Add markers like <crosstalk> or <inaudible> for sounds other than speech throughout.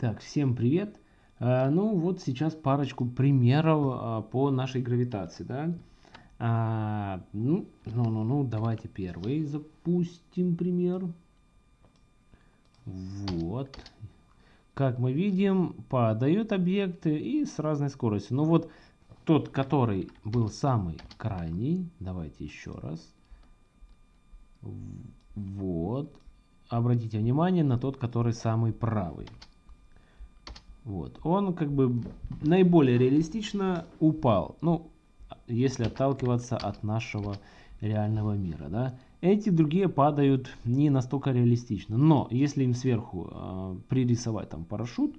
Так, всем привет. А, ну вот сейчас парочку примеров а, по нашей гравитации, да. А, ну, ну, ну, ну, давайте первый запустим пример. Вот. Как мы видим, падают объекты и с разной скоростью. Ну вот тот, который был самый крайний, давайте еще раз. Вот. Обратите внимание на тот, который самый правый. Вот. Он как бы наиболее реалистично упал. Ну, если отталкиваться от нашего реального мира. Да? Эти другие падают не настолько реалистично. Но если им сверху э, пририсовать там парашют,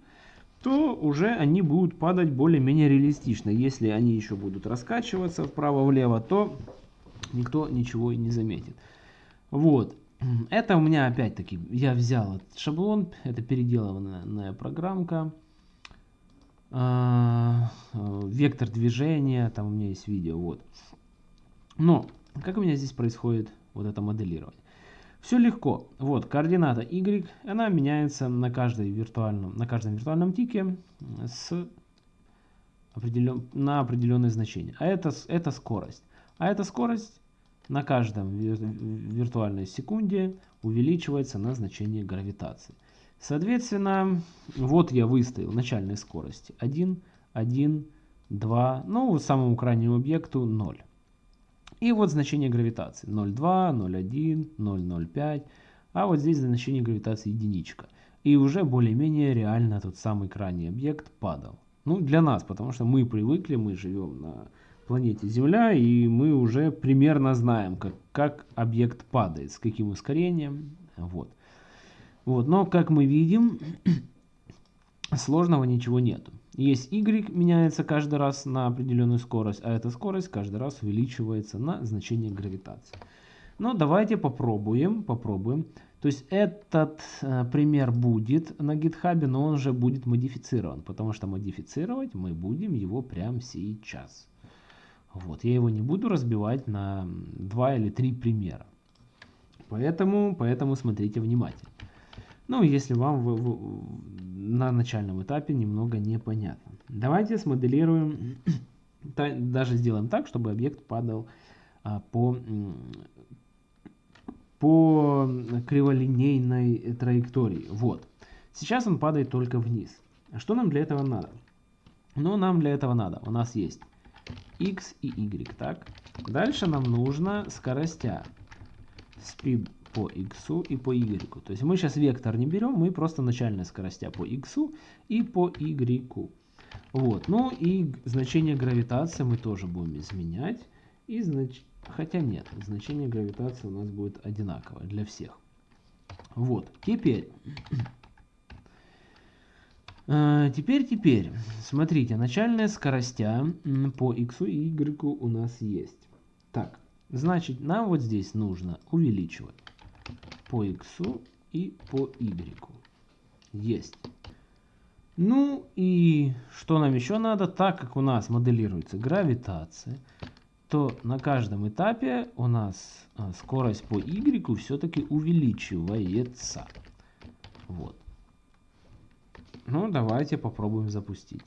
то уже они будут падать более-менее реалистично. Если они еще будут раскачиваться вправо-влево, то никто ничего и не заметит. Вот. Это у меня опять-таки, я взял этот шаблон, это переделанная программка. А, вектор движения, там у меня есть видео, вот. Но, как у меня здесь происходит вот это моделирование? Все легко. Вот, координата y, она меняется на, каждой виртуальном, на каждом виртуальном тике с определен, на определенное значение. А это, это скорость. А эта скорость на каждом виртуальной секунде увеличивается на значение гравитации. Соответственно, вот я выставил начальной скорости 1, 1, 2, ну, самому крайнему объекту 0. И вот значение гравитации 0,2, 0,1, 0,05, а вот здесь значение гравитации единичка. И уже более-менее реально тот самый крайний объект падал. Ну, для нас, потому что мы привыкли, мы живем на планете Земля, и мы уже примерно знаем, как, как объект падает, с каким ускорением. Вот. Вот, но, как мы видим, <clears throat> сложного ничего нету. Есть y, меняется каждый раз на определенную скорость, а эта скорость каждый раз увеличивается на значение гравитации. Но давайте попробуем, попробуем. То есть этот э, пример будет на гитхабе, но он уже будет модифицирован, потому что модифицировать мы будем его прямо сейчас. Вот, я его не буду разбивать на два или три примера. Поэтому, поэтому смотрите внимательно. Ну, если вам в, в, на начальном этапе немного непонятно. Давайте смоделируем, <clears throat> даже сделаем так, чтобы объект падал а, по, по криволинейной траектории. Вот. Сейчас он падает только вниз. Что нам для этого надо? Ну, нам для этого надо. У нас есть x и y, так? Дальше нам нужно скоростя. Speed по x и по y. То есть мы сейчас вектор не берем, мы просто начальная скоростя по x и по y. Вот. Ну и значение гравитации мы тоже будем изменять. И знач... Хотя нет, значение гравитации у нас будет одинаковое для всех. Вот. Теперь... Э, теперь, теперь, смотрите, начальная скоростя по x и y у нас есть. Так, значит, нам вот здесь нужно увеличивать по x и по y. Есть. Ну и что нам еще надо? Так как у нас моделируется гравитация, то на каждом этапе у нас а, скорость по y все-таки увеличивается. Вот. Ну, давайте попробуем запустить.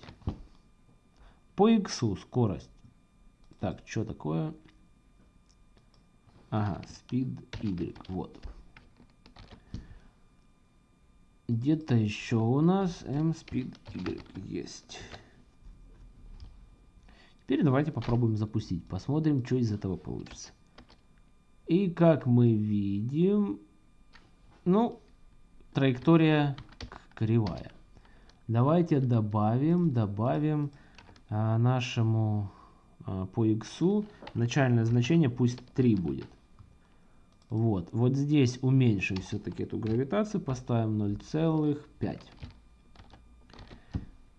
По x скорость. Так, что такое? Ага, speed y. Вот. Где-то еще у нас mSpeed Y есть. Теперь давайте попробуем запустить. Посмотрим, что из этого получится. И как мы видим, ну, траектория кривая. Давайте добавим, добавим а, нашему а, по x начальное значение пусть 3 будет. Вот, вот здесь уменьшим все-таки эту гравитацию, поставим 0,5.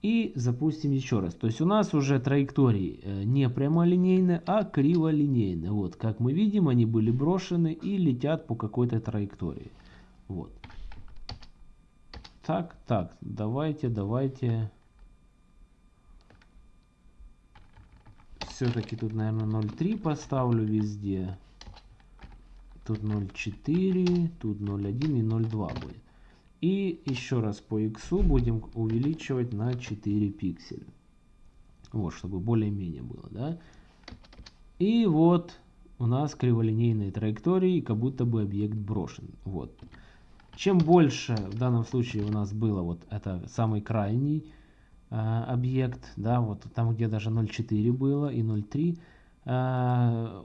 И запустим еще раз. То есть у нас уже траектории э, не прямолинейные, а криволинейные. Вот, как мы видим, они были брошены и летят по какой-то траектории. Вот. Так, так, давайте, давайте. Все-таки тут, наверное, 0,3 поставлю везде. Тут 0,4, тут 0,1 и 0,2 будет. И еще раз по x будем увеличивать на 4 пикселя. Вот, чтобы более-менее было, да. И вот у нас криволинейные траектории, как будто бы объект брошен. Вот. Чем больше в данном случае у нас было, вот это самый крайний э, объект, да, вот там где даже 0,4 было и 0,3 э,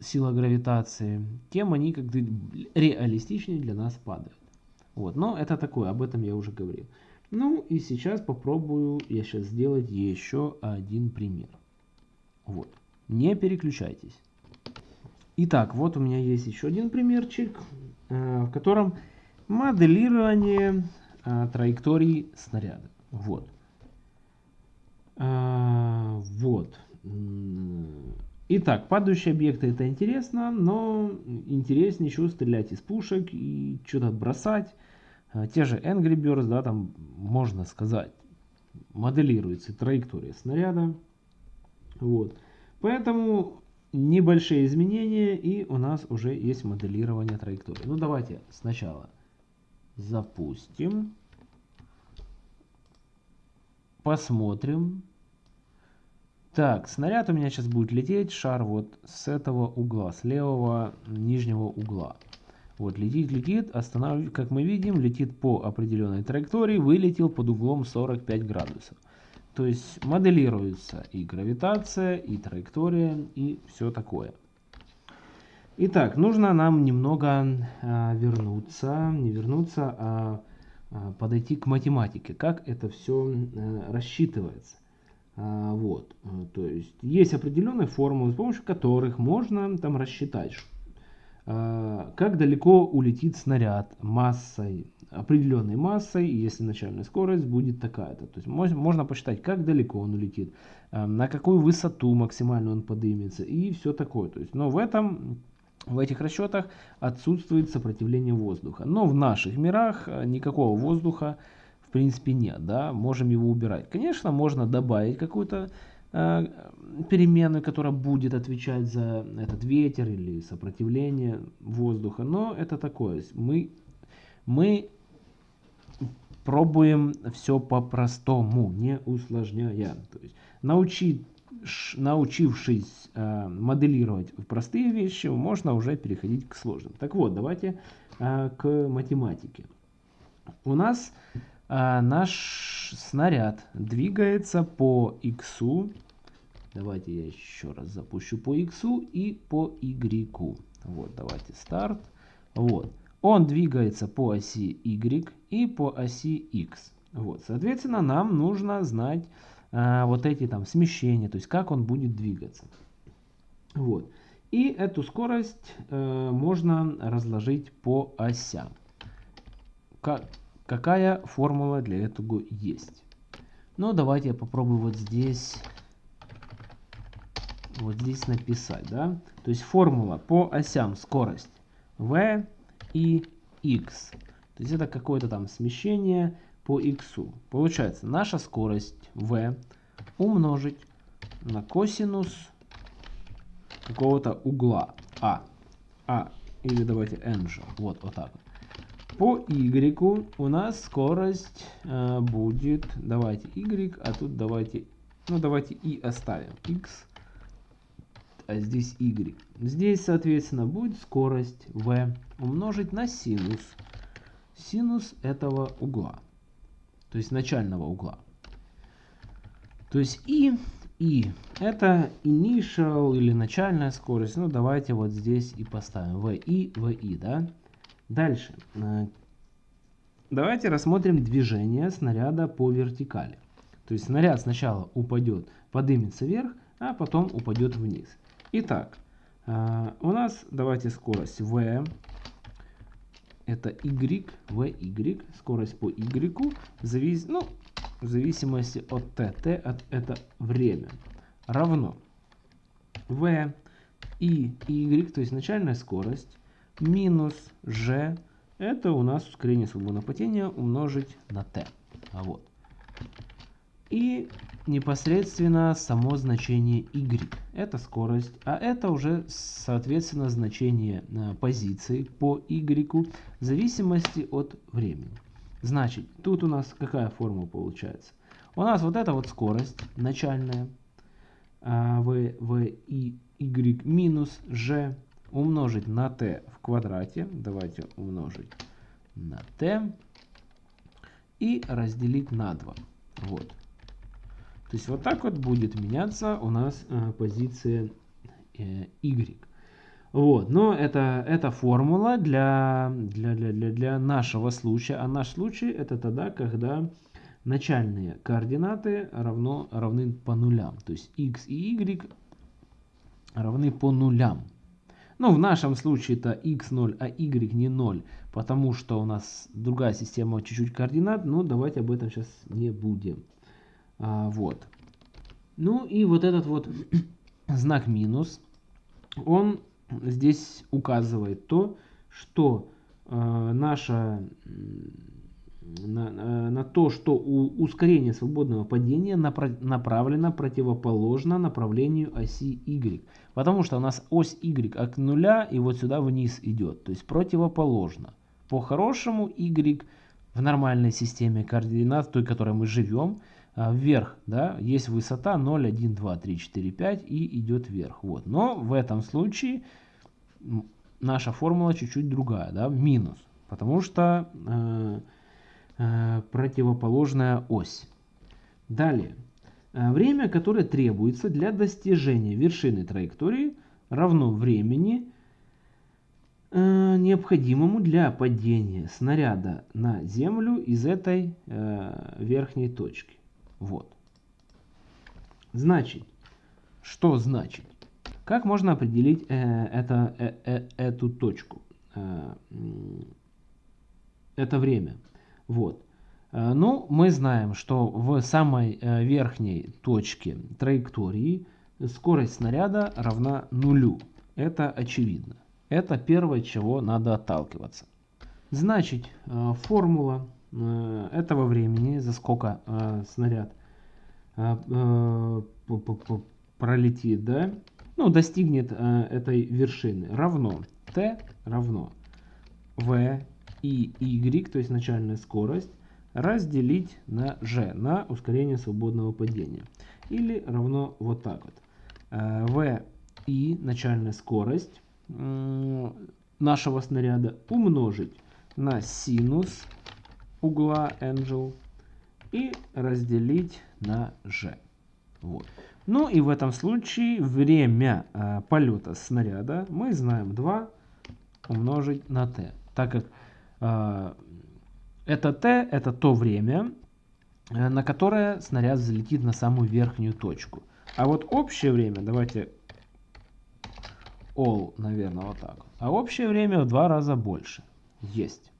сила гравитации, тем они как бы реалистичнее для нас падают. Вот, но это такое, об этом я уже говорил. Ну и сейчас попробую я сейчас сделать еще один пример. Вот. Не переключайтесь. Итак, вот у меня есть еще один примерчик, э, в котором моделирование э, траектории снаряда. Вот. Э, вот. Итак, падающие объекты это интересно, но интереснее еще стрелять из пушек и что-то бросать. А, те же Angry Birds, да, там можно сказать, моделируется траектория снаряда. Вот. Поэтому небольшие изменения и у нас уже есть моделирование траектории. Ну давайте сначала запустим. Посмотрим. Так, снаряд у меня сейчас будет лететь, шар вот с этого угла, с левого нижнего угла. Вот, летит, летит, останавливается, как мы видим, летит по определенной траектории, вылетел под углом 45 градусов. То есть моделируется и гравитация, и траектория, и все такое. Итак, нужно нам немного а, вернуться, не вернуться, а, а подойти к математике, как это все а, рассчитывается. А, вот, то есть есть определенные формулы, с помощью которых можно там рассчитать, а, как далеко улетит снаряд массой, определенной массой, если начальная скорость будет такая-то. То есть можно посчитать, как далеко он улетит, а, на какую высоту максимально он поднимется и все такое. То есть, но в этом в этих расчетах отсутствует сопротивление воздуха. Но в наших мирах а, никакого воздуха в принципе нет, да, можем его убирать. Конечно, можно добавить какую-то Э, переменную, которая будет отвечать за этот ветер или сопротивление воздуха. Но это такое. Мы, мы пробуем все по-простому, не усложняя. То есть научить, научившись э, моделировать простые вещи, можно уже переходить к сложным. Так вот, давайте э, к математике. У нас а, наш снаряд двигается по x. Давайте я еще раз запущу по x и по y. Вот, давайте старт. Вот. Он двигается по оси y и по оси x. Вот, соответственно, нам нужно знать а, вот эти там смещения, то есть как он будет двигаться. Вот. И эту скорость э, можно разложить по осям. Как, Какая формула для этого есть? Ну, давайте я попробую вот здесь, вот здесь написать, да? То есть формула по осям скорость v и x. То есть это какое-то там смещение по x. Получается, наша скорость v умножить на косинус какого-то угла а. а или давайте n же. Вот, вот так вот. По y у нас скорость э, будет, давайте y, а тут давайте, ну давайте и оставим x, а здесь y. Здесь, соответственно, будет скорость v умножить на синус, синус этого угла, то есть начального угла. То есть и, и, это initial или начальная скорость, ну давайте вот здесь и поставим v и, v и, да. Дальше. Э, давайте рассмотрим движение снаряда по вертикали. То есть снаряд сначала упадет, поднимется вверх, а потом упадет вниз. Итак, э, у нас давайте скорость v. Это y, vy, скорость по y, завис, ну, в зависимости от t, t от, это время, равно v и y, то есть начальная скорость, минус g, это у нас ускорение свободного падения умножить на t. А вот. И непосредственно само значение y. Это скорость, а это уже соответственно значение э, позиции по y в зависимости от времени. Значит, тут у нас какая формула получается? У нас вот эта вот скорость начальная v, v, i, y минус g умножить на t в квадрате. Давайте умножить на t и разделить на 2. Вот. То есть вот так вот будет меняться у нас э, позиция э, y. Вот, но это, это формула для, для, для, для, для нашего случая. А наш случай это тогда, когда начальные координаты равно, равны по нулям. То есть x и y равны по нулям. Ну, в нашем случае это x0, а y не 0, потому что у нас другая система чуть-чуть координат. Но давайте об этом сейчас не будем. А, вот. Ну и вот этот вот <clears throat> знак минус, он здесь указывает то, что э, наша на, э, на то, что у ускорение свободного падения напра направлено противоположно направлению оси y. Потому что у нас ось y от нуля и вот сюда вниз идет. То есть противоположно. По-хорошему y в нормальной системе координат, той, которой мы живем, а, вверх, да, есть высота 0, 1, 2, 3, 4, 5 и идет вверх. Вот. Но в этом случае наша формула чуть-чуть другая, да, минус, потому что э, э, противоположная ось. Далее. Э, время, которое требуется для достижения вершины траектории, равно времени, э, необходимому для падения снаряда на землю из этой э, верхней точки. Вот. Значит, что значит? Как можно определить э, это, э, э, эту точку? Э, это время. Вот. Э, ну, мы знаем, что в самой э, верхней точке траектории скорость снаряда равна нулю. Это очевидно. Это первое, чего надо отталкиваться. Значит, э, формула этого времени, за сколько снаряд пролетит, да, ну, достигнет этой вершины, равно t равно v и y, то есть начальная скорость, разделить на g, на ускорение свободного падения. Или равно вот так вот. Э, v и начальная скорость э, нашего снаряда умножить на синус угла Angel и разделить на G. Вот. Ну и в этом случае время э, полета снаряда мы знаем 2 умножить на t. Так как э, это t, это то время, э, на которое снаряд залетит на самую верхнюю точку. А вот общее время, давайте all, наверное, вот так. А общее время в два раза больше. Есть.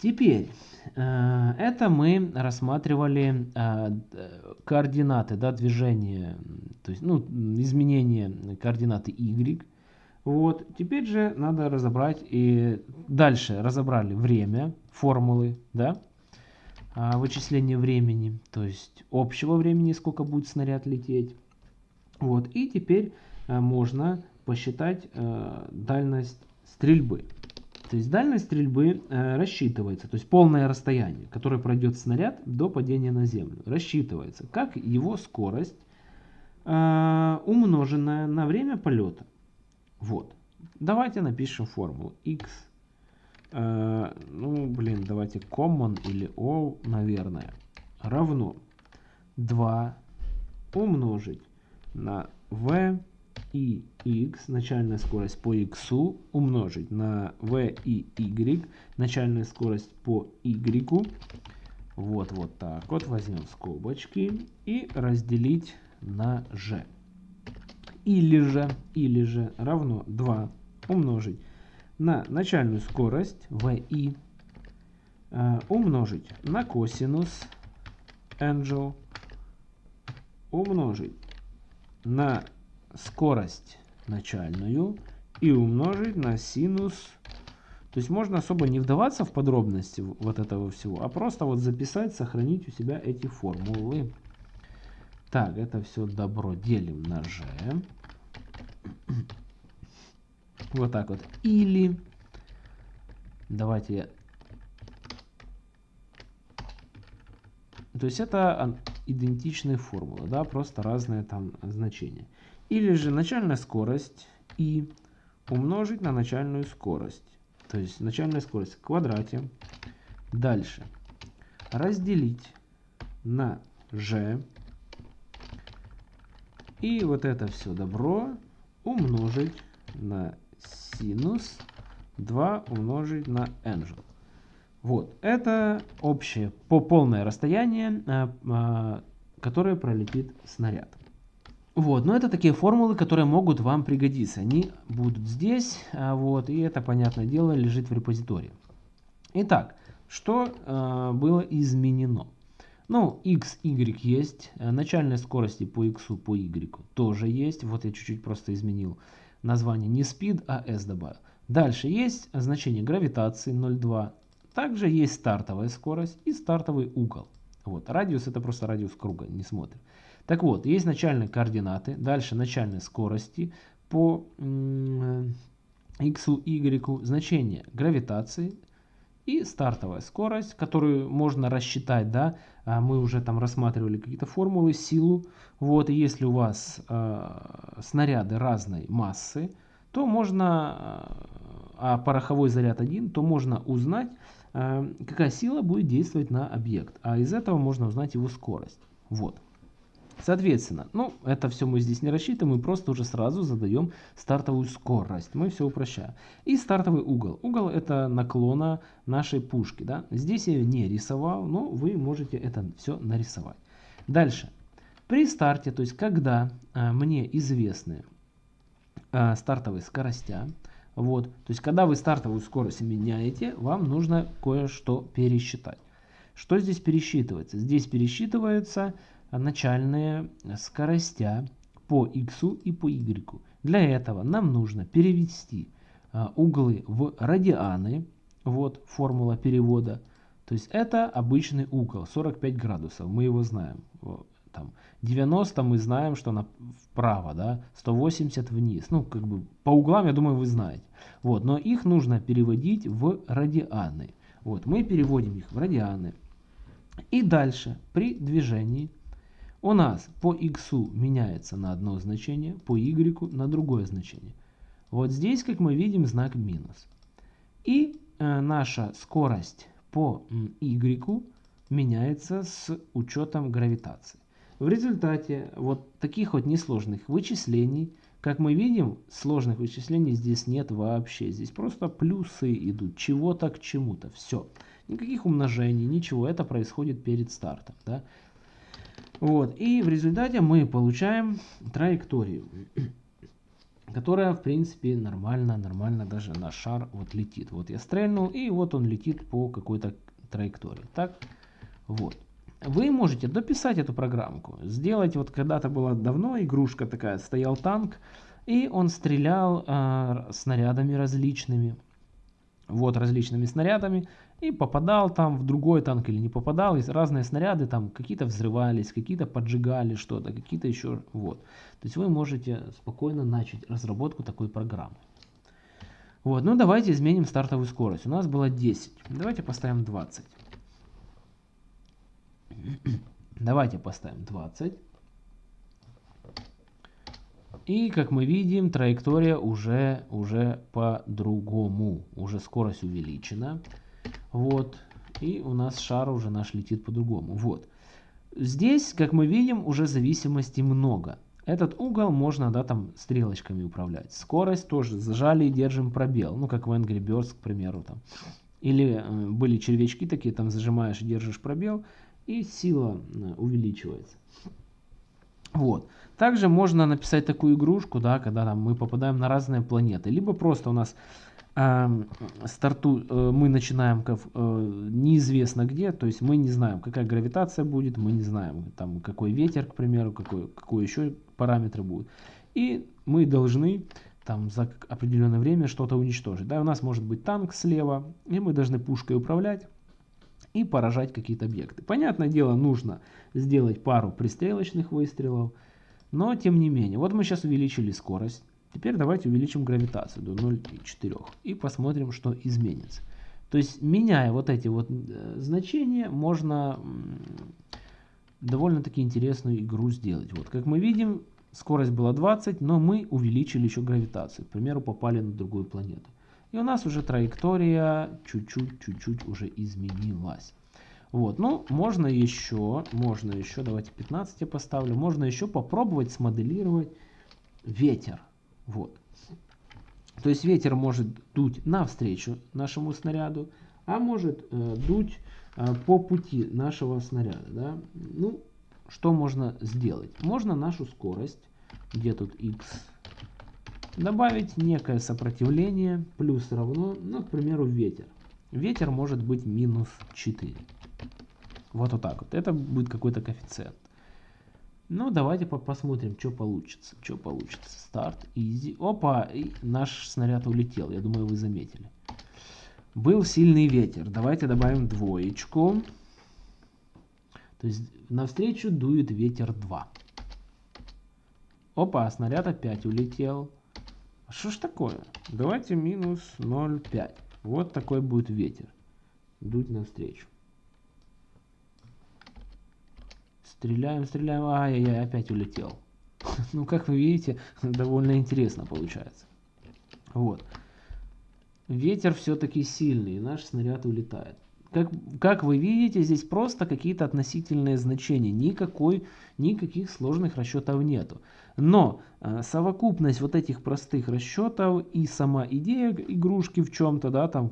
Теперь, э, это мы рассматривали э, координаты да, движения, то есть ну, изменение координаты y. Вот. Теперь же надо разобрать и дальше разобрали время, формулы, да, а, вычисление времени, то есть общего времени, сколько будет снаряд лететь. Вот. И теперь э, можно посчитать дальность стрельбы. То есть дальность стрельбы э, рассчитывается, то есть полное расстояние, которое пройдет снаряд до падения на землю, рассчитывается как его скорость, э, умноженная на время полета. Вот. Давайте напишем формулу x. Э, ну, блин, давайте common или all, наверное, равно 2 умножить на v и x, начальная скорость по x, умножить на v и y, начальная скорость по y. Вот, вот так вот. Возьмем скобочки и разделить на g. Или же, или же равно 2 умножить на начальную скорость vi, э, умножить на косинус angel, умножить на скорость начальную и умножить на синус. То есть можно особо не вдаваться в подробности вот этого всего, а просто вот записать, сохранить у себя эти формулы. Так, это все добро делим на g. Вот так вот. Или, давайте я То есть это идентичные формулы, да, просто разные там значения. Или же начальная скорость и умножить на начальную скорость. То есть начальная скорость в квадрате. Дальше. Разделить на g. И вот это все добро умножить на синус 2 умножить на angel. Вот, это общее по полное расстояние, а, а, которое пролетит снаряд. Вот, но это такие формулы, которые могут вам пригодиться. Они будут здесь, а, вот, и это, понятное дело, лежит в репозитории. Итак, что э, было изменено? Ну, x, y есть, начальные скорости по x, по y тоже есть. Вот я чуть-чуть просто изменил название, не speed, а s добавил. Дальше есть значение гравитации 0,2. Также есть стартовая скорость и стартовый угол. Вот, радиус это просто радиус круга, не смотрим. Так вот, есть начальные координаты, дальше начальные скорости по x, y, значение гравитации и стартовая скорость, которую можно рассчитать, да, а мы уже там рассматривали какие-то формулы, силу. Вот, и если у вас э, снаряды разной массы, то можно, э, а пороховой заряд один, то можно узнать, э, какая сила будет действовать на объект. А из этого можно узнать его скорость. Вот. Соответственно, ну, это все мы здесь не рассчитываем, мы просто уже сразу задаем стартовую скорость. Мы все упрощаем. И стартовый угол. Угол это наклона нашей пушки. Да? Здесь я не рисовал, но вы можете это все нарисовать. Дальше. При старте, то есть когда а, мне известны а, стартовые скоростя, вот, то есть когда вы стартовую скорость меняете, вам нужно кое-что пересчитать. Что здесь пересчитывается? Здесь пересчитывается начальные скоростя по x и по y. Для этого нам нужно перевести а, углы в радианы. Вот формула перевода. То есть это обычный угол 45 градусов. Мы его знаем. Там 90 мы знаем, что на вправо, да, 180 вниз. Ну, как бы по углам, я думаю, вы знаете. Вот, но их нужно переводить в радианы. Вот, мы переводим их в радианы. И дальше при движении у нас по x меняется на одно значение, по y на другое значение. Вот здесь, как мы видим, знак минус. И э, наша скорость по y меняется с учетом гравитации. В результате вот таких вот несложных вычислений, как мы видим, сложных вычислений здесь нет вообще. Здесь просто плюсы идут, чего-то к чему-то, все. Никаких умножений, ничего, это происходит перед стартом. Да? Вот, и в результате мы получаем траекторию, которая, в принципе, нормально, нормально даже на шар вот летит. Вот я стрельнул, и вот он летит по какой-то траектории. Так, вот. Вы можете дописать эту программку, сделать, вот когда-то была давно игрушка такая, стоял танк, и он стрелял э, снарядами различными, вот различными снарядами, и попадал там в другой танк или не попадал, и разные снаряды там какие-то взрывались, какие-то поджигали что-то, какие-то еще, вот. То есть вы можете спокойно начать разработку такой программы. Вот, ну давайте изменим стартовую скорость. У нас было 10, давайте поставим 20. <clears throat> Давайте поставим 20. И как мы видим, траектория уже, уже по-другому. Уже скорость увеличена. Вот. И у нас шар уже наш летит по-другому. Вот. Здесь, как мы видим, уже зависимостей много. Этот угол можно, да, там стрелочками управлять. Скорость тоже зажали и держим пробел. Ну, как в Angry Birds, к примеру. Там. Или э, были червячки такие, там зажимаешь и держишь пробел, и сила э, увеличивается. Вот. Также можно написать такую игрушку, да, когда там, мы попадаем на разные планеты. Либо просто у нас старту э, мы начинаем как, э, неизвестно где, то есть мы не знаем, какая гравитация будет, мы не знаем, там, какой ветер, к примеру, какой, какой еще параметры будут. И мы должны там за определенное время что-то уничтожить. Да, у нас может быть танк слева, и мы должны пушкой управлять и поражать какие-то объекты. Понятное дело, нужно сделать пару пристрелочных выстрелов, но тем не менее. Вот мы сейчас увеличили скорость. Теперь давайте увеличим гравитацию до 0,4 и посмотрим, что изменится. То есть, меняя вот эти вот э, значения, можно довольно-таки интересную игру сделать. Вот, как мы видим, скорость была 20, но мы увеличили еще гравитацию. К примеру, попали на другую планету. И у нас уже траектория чуть-чуть, чуть-чуть уже изменилась. Вот, ну, можно еще, можно еще, давайте 15 я поставлю, можно еще попробовать смоделировать ветер. Вот. То есть ветер может дуть навстречу нашему снаряду, а может э, дуть э, по пути нашего снаряда. Да? Ну, что можно сделать? Можно нашу скорость, где тут x, добавить некое сопротивление, плюс равно, ну, к примеру, ветер. Ветер может быть минус 4. Вот, вот так вот. Это будет какой-то коэффициент. Ну, давайте по посмотрим, что получится. Что получится. Старт, изи. Опа, и наш снаряд улетел. Я думаю, вы заметили. Был сильный ветер. Давайте добавим двоечку. То есть навстречу дует ветер 2. Опа, снаряд опять улетел. А что ж такое? Давайте минус 0,5. Вот такой будет ветер. Дуть навстречу. Стреляем, стреляем. Ай-яй-яй, опять улетел. <laughs> ну, как вы видите, довольно интересно получается. Вот. Ветер все-таки сильный, и наш снаряд улетает. Как, как вы видите, здесь просто какие-то относительные значения. Никакой, никаких сложных расчетов нету. Но э, совокупность вот этих простых расчетов и сама идея игрушки в чем-то, да, там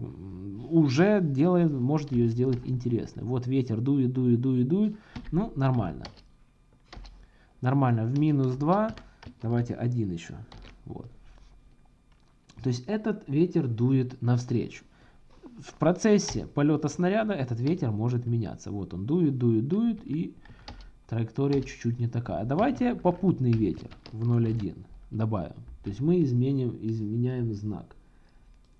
уже делает, может ее сделать интересной. Вот ветер дует, дует, дует, дует. Ну, нормально. Нормально. В минус 2. Давайте один еще. Вот. То есть этот ветер дует навстречу в процессе полета снаряда этот ветер может меняться. Вот он дует, дует, дует и траектория чуть-чуть не такая. Давайте попутный ветер в 0.1 добавим. То есть мы изменим, изменяем знак.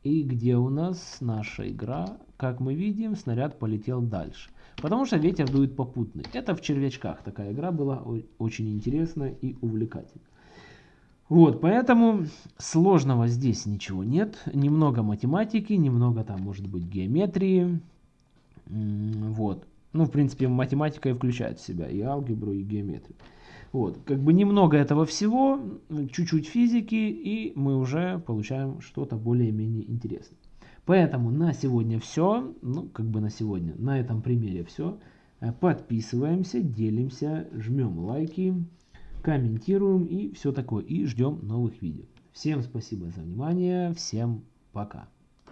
И где у нас наша игра? Как мы видим, снаряд полетел дальше. Потому что ветер дует попутный. Это в червячках такая игра была очень интересная и увлекательная. Вот, поэтому сложного здесь ничего нет. Немного математики, немного там может быть геометрии. Вот. Ну, в принципе, математика и включает в себя и алгебру, и геометрию. Вот, как бы немного этого всего, чуть-чуть физики, и мы уже получаем что-то более-менее интересное. Поэтому на сегодня все. Ну, как бы на сегодня. На этом примере все. Подписываемся, делимся, жмем лайки комментируем и все такое. И ждем новых видео. Всем спасибо за внимание. Всем пока.